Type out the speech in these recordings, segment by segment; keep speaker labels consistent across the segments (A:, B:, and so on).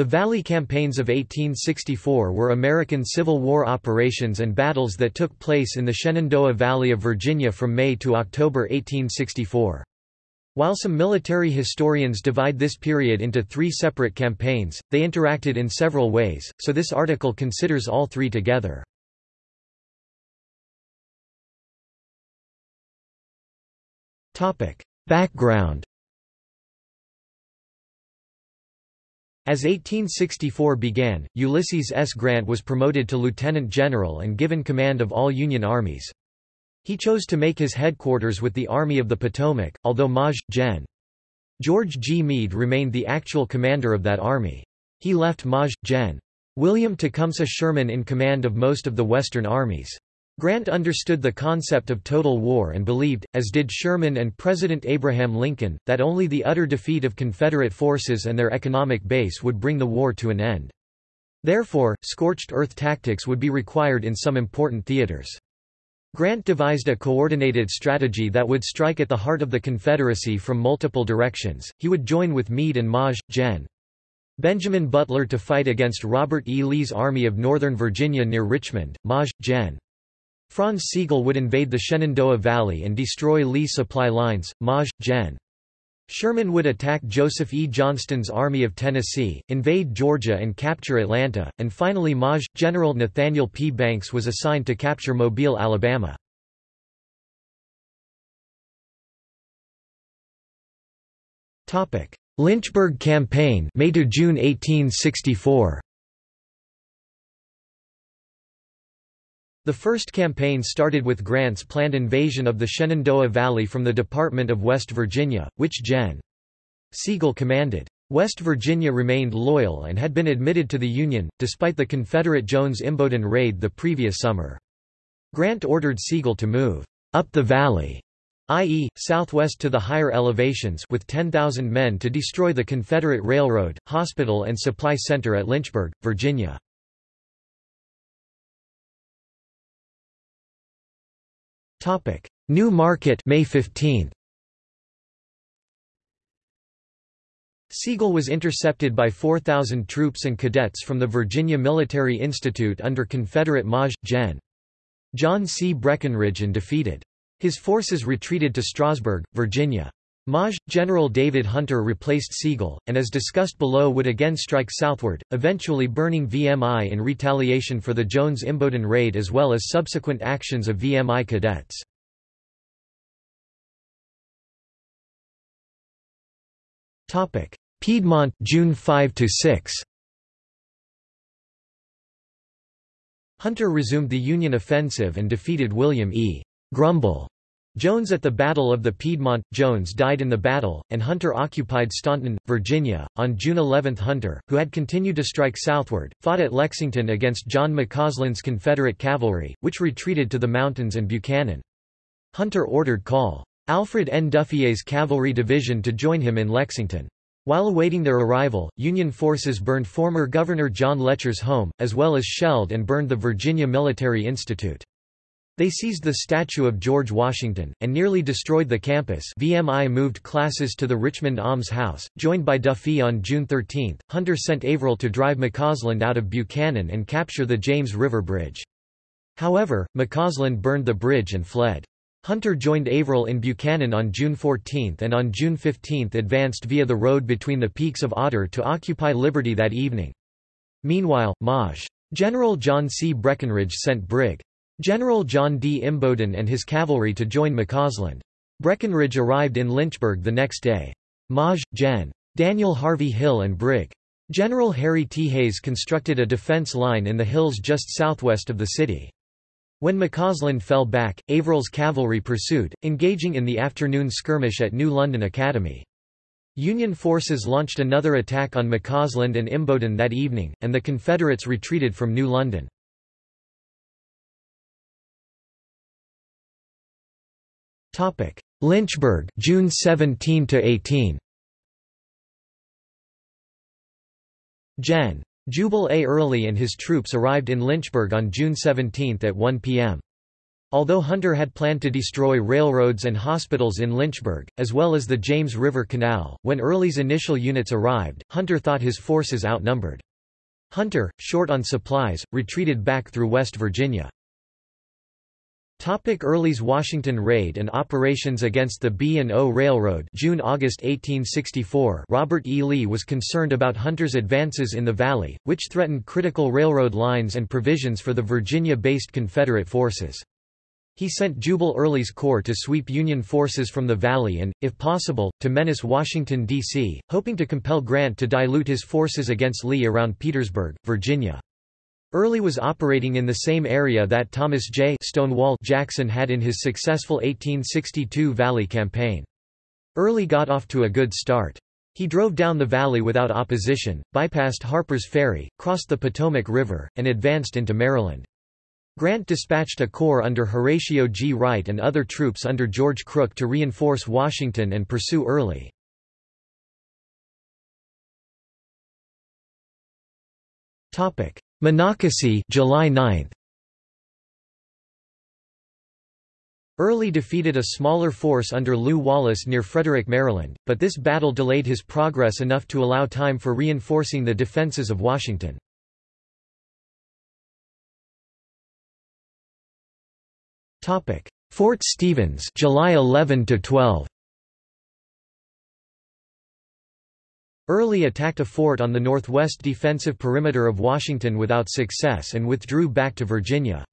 A: The Valley Campaigns of 1864 were American Civil War operations and battles that took place in the Shenandoah Valley of Virginia from May to October 1864. While some military historians divide this period into three separate campaigns, they interacted in several ways, so this article considers all three together. Background As 1864 began, Ulysses S. Grant was promoted to lieutenant general and given command of all Union armies. He chose to make his headquarters with the Army of the Potomac, although Maj. Gen. George G. Meade remained the actual commander of that army. He left Maj. Gen. William Tecumseh Sherman in command of most of the Western armies. Grant understood the concept of total war and believed, as did Sherman and President Abraham Lincoln, that only the utter defeat of Confederate forces and their economic base would bring the war to an end. Therefore, scorched earth tactics would be required in some important theaters. Grant devised a coordinated strategy that would strike at the heart of the Confederacy from multiple directions. He would join with Meade and Maj. Gen. Benjamin Butler to fight against Robert E. Lee's Army of Northern Virginia near Richmond. Maj. Gen. Franz Sigel would invade the Shenandoah Valley and destroy Lee supply lines. Maj. Gen. Sherman would attack Joseph E. Johnston's Army of Tennessee, invade Georgia and capture Atlanta, and finally Maj. General Nathaniel P. Banks was assigned to capture Mobile, Alabama. Lynchburg Campaign May to June 1864. The first campaign started with Grant's planned invasion of the Shenandoah Valley from the Department of West Virginia, which Gen. Sigel commanded. West Virginia remained loyal and had been admitted to the Union, despite the Confederate Jones-Imboden raid the previous summer. Grant ordered Sigel to move up the valley, i.e., southwest to the higher elevations with 10,000 men to destroy the Confederate railroad, hospital and supply center at Lynchburg, Virginia. Topic: New Market, May 15. Sigel was intercepted by 4,000 troops and cadets from the Virginia Military Institute under Confederate Maj. Gen. John C. Breckinridge and defeated. His forces retreated to Strasburg, Virginia. Maj. General David Hunter replaced Sigel, and as discussed below would again strike southward, eventually burning VMI in retaliation for the Jones-Imboden raid as well as subsequent actions of VMI cadets. Piedmont June 5 6 Hunter resumed the Union offensive and defeated William E. Grumble Jones at the Battle of the Piedmont. Jones died in the battle, and Hunter occupied Staunton, Virginia. On June 11 Hunter, who had continued to strike southward, fought at Lexington against John McCausland's Confederate cavalry, which retreated to the mountains and Buchanan. Hunter ordered Col. Alfred N. Duffié's cavalry division to join him in Lexington. While awaiting their arrival, Union forces burned former Governor John Letcher's home, as well as shelled and burned the Virginia Military Institute. They seized the statue of George Washington, and nearly destroyed the campus VMI moved classes to the Richmond Alms House, joined by Duffié on June 13. Hunter sent Averell to drive McCausland out of Buchanan and capture the James River Bridge. However, McCausland burned the bridge and fled. Hunter joined Averell in Buchanan on June 14 and on June 15 advanced via the road between the peaks of Otter to occupy Liberty that evening. Meanwhile, Maj. General John C. Breckinridge sent Brig. General John D. Imboden and his cavalry to join McCausland. Breckinridge arrived in Lynchburg the next day. Maj. Gen. Daniel Harvey Hill and Brig. General Harry T. Hays constructed a defense line in the hills just southwest of the city. When McCausland fell back, Averell's cavalry pursued, engaging in the afternoon skirmish at New London Academy. Union forces launched another attack on McCausland and Imboden that evening, and the Confederates retreated from New London. Topic: Lynchburg, June 17 to 18. Gen. Jubal A. Early and his troops arrived in Lynchburg on June 17 at 1 p.m. Although Hunter had planned to destroy railroads and hospitals in Lynchburg, as well as the James River Canal, when Early's initial units arrived, Hunter thought his forces outnumbered. Hunter, short on supplies, retreated back through West Virginia. Topic Early's Washington raid and operations against the B&O Railroad June-August 1864 Robert E. Lee was concerned about Hunter's advances in the valley, which threatened critical railroad lines and provisions for the Virginia-based Confederate forces. He sent Jubal Early's corps to sweep Union forces from the valley and, if possible, to menace Washington, D.C., hoping to compel Grant to dilute his forces against Lee around Petersburg, Virginia. Early was operating in the same area that Thomas J. Stonewall Jackson had in his successful 1862 Valley Campaign. Early got off to a good start. He drove down the valley without opposition, bypassed Harper's Ferry, crossed the Potomac River, and advanced into Maryland. Grant dispatched a corps under Horatio G. Wright and other troops under George Crook to reinforce Washington and pursue Early. Monocacy July 9. Early defeated a smaller force under Lew Wallace near Frederick, Maryland, but this battle delayed his progress enough to allow time for reinforcing the defenses of Washington. Fort Stevens July 11 to 12 Early attacked a fort on the northwest defensive perimeter of Washington without success and withdrew back to Virginia.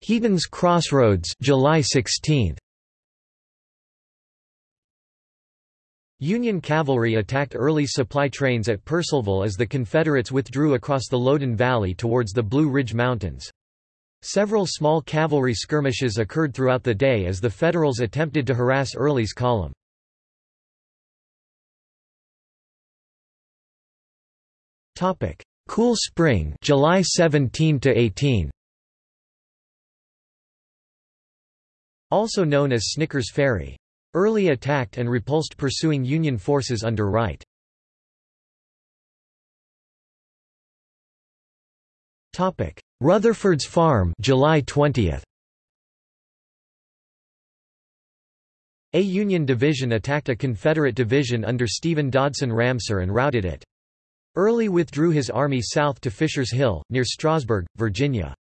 A: Heaton's Crossroads July 16 Union cavalry attacked early supply trains at Purcellville as the Confederates withdrew across the Loudoun Valley towards the Blue Ridge Mountains. Several small cavalry skirmishes occurred throughout the day as the Federals attempted to harass Early's column. Topic: Cool Spring July 17 to 18 Also known as Snickers Ferry. Early attacked and repulsed pursuing Union forces under Wright. Topic: Rutherford's Farm, July 20. A Union division attacked a Confederate division under Stephen Dodson Ramseur and routed it. Early withdrew his army south to Fisher's Hill, near Strasburg, Virginia.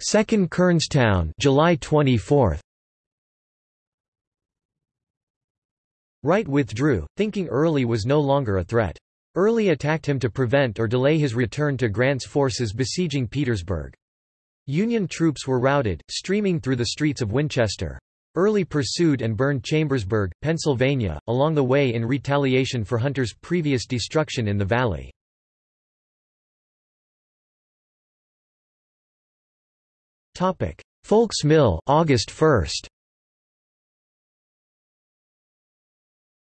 A: Second Kernstown, July 24. Wright withdrew, thinking Early was no longer a threat. Early attacked him to prevent or delay his return to Grant's forces besieging Petersburg. Union troops were routed, streaming through the streets of Winchester. Early pursued and burned Chambersburg, Pennsylvania, along the way in retaliation for Hunter's previous destruction in the valley. Folck's Mill August 1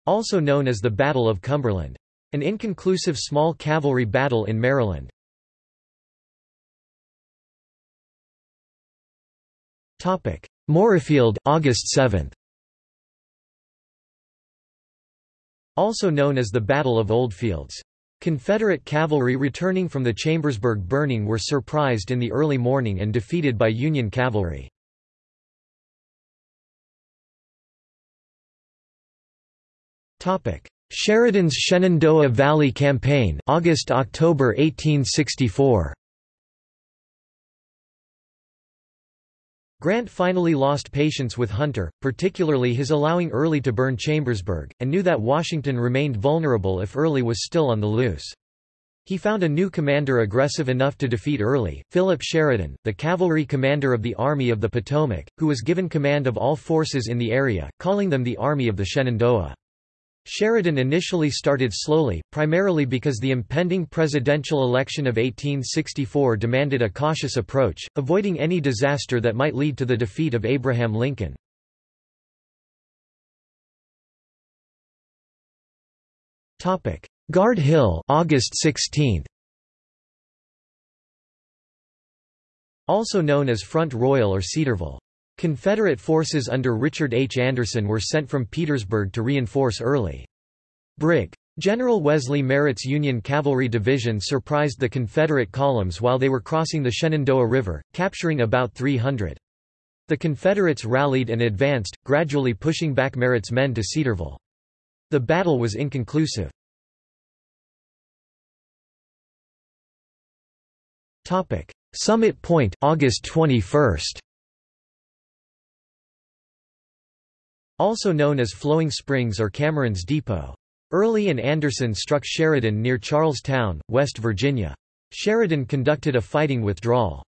A: also known as the Battle of Cumberland. An inconclusive small cavalry battle in Maryland. Moorefield August 7 Also known as the Battle of Oldfields. Confederate cavalry returning from the Chambersburg burning were surprised in the early morning and defeated by Union cavalry. Sheridan's Shenandoah Valley Campaign August–October 1864. Grant finally lost patience with Hunter, particularly his allowing Early to burn Chambersburg, and knew that Washington remained vulnerable if Early was still on the loose. He found a new commander aggressive enough to defeat Early, Philip Sheridan, the cavalry commander of the Army of the Potomac, who was given command of all forces in the area, calling them the Army of the Shenandoah. Sheridan initially started slowly, primarily because the impending presidential election of 1864 demanded a cautious approach, avoiding any disaster that might lead to the defeat of Abraham Lincoln. Guard Hill August 16 Also known as Front Royal or Cedarville. Confederate forces under Richard H. Anderson were sent from Petersburg to reinforce Early. Brig. General Wesley Merritt's Union Cavalry Division surprised the Confederate columns while they were crossing the Shenandoah River, capturing about 300. The Confederates rallied and advanced, gradually pushing back Merritt's men to Cedarville. The battle was inconclusive. Summit Point August 21 Also known as Flowing Springs or Cameron's Depot. Early and Anderson struck Sheridan near Charlestown, West Virginia. Sheridan conducted a fighting withdrawal.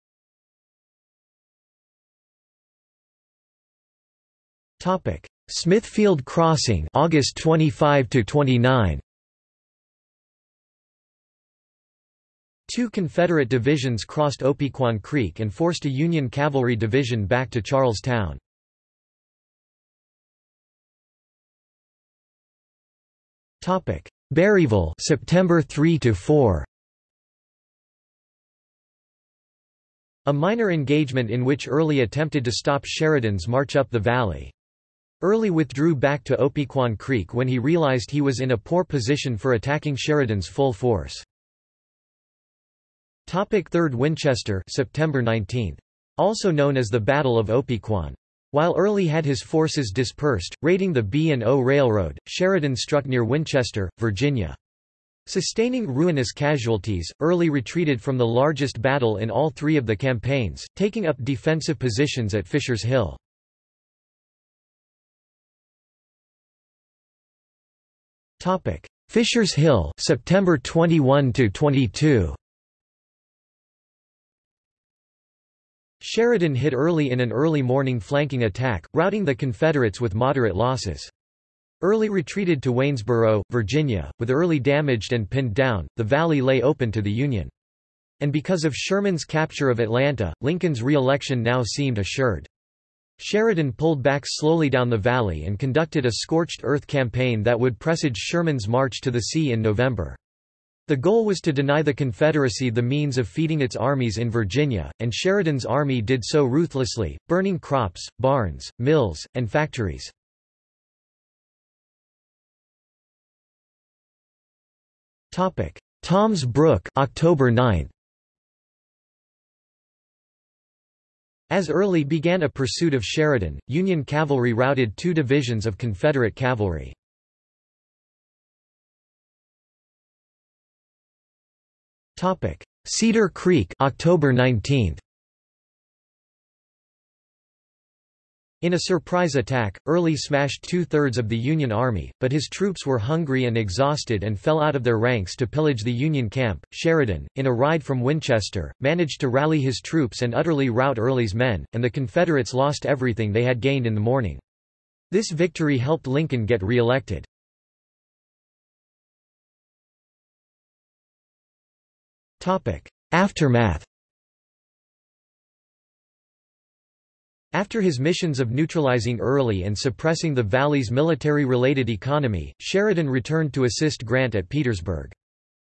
A: Topic: Smithfield Crossing August 25 to 29 Two Confederate divisions crossed Opequon Creek and forced a Union cavalry division back to Charlestown. Topic: Berryville, September 3 to 4. A minor engagement in which Early attempted to stop Sheridan's march up the valley. Early withdrew back to Opequon Creek when he realized he was in a poor position for attacking Sheridan's full force. Topic 3rd Winchester September 19. Also known as the Battle of Opequon. While Early had his forces dispersed, raiding the B&O Railroad, Sheridan struck near Winchester, Virginia. Sustaining ruinous casualties, Early retreated from the largest battle in all three of the campaigns, taking up defensive positions at Fisher's Hill. Fisher's Hill September 21 to 22 Sheridan hit Early in an early morning flanking attack, routing the Confederates with moderate losses. Early retreated to Waynesboro, Virginia, with Early damaged and pinned down, the valley lay open to the Union. And because of Sherman's capture of Atlanta, Lincoln's re-election now seemed assured. Sheridan pulled back slowly down the valley and conducted a scorched earth campaign that would presage Sherman's march to the sea in November. The goal was to deny the Confederacy the means of feeding its armies in Virginia, and Sheridan's army did so ruthlessly, burning crops, barns, mills, and factories. Tom's Brook October 9. As Early began a pursuit of Sheridan, Union cavalry routed two divisions of Confederate cavalry. Cedar Creek October 19. In a surprise attack, Early smashed two-thirds of the Union Army, but his troops were hungry and exhausted and fell out of their ranks to pillage the Union camp. Sheridan, in a ride from Winchester, managed to rally his troops and utterly rout Early's men, and the Confederates lost everything they had gained in the morning. This victory helped Lincoln get re-elected. Aftermath After his missions of neutralizing Early and suppressing the valley's military-related economy, Sheridan returned to assist Grant at Petersburg.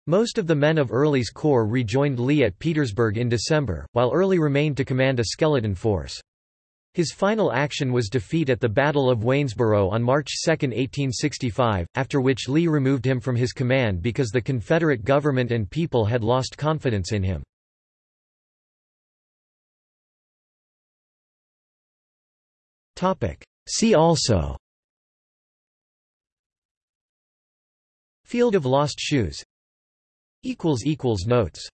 A: Most of the men of Early's corps rejoined Lee at Petersburg in December, while Early remained to command a skeleton force. His final action was defeat at the Battle of Waynesboro on March 2, 1865, after which Lee removed him from his command because the Confederate government and people had lost confidence in him. See also. Field of Lost Shoes. Notes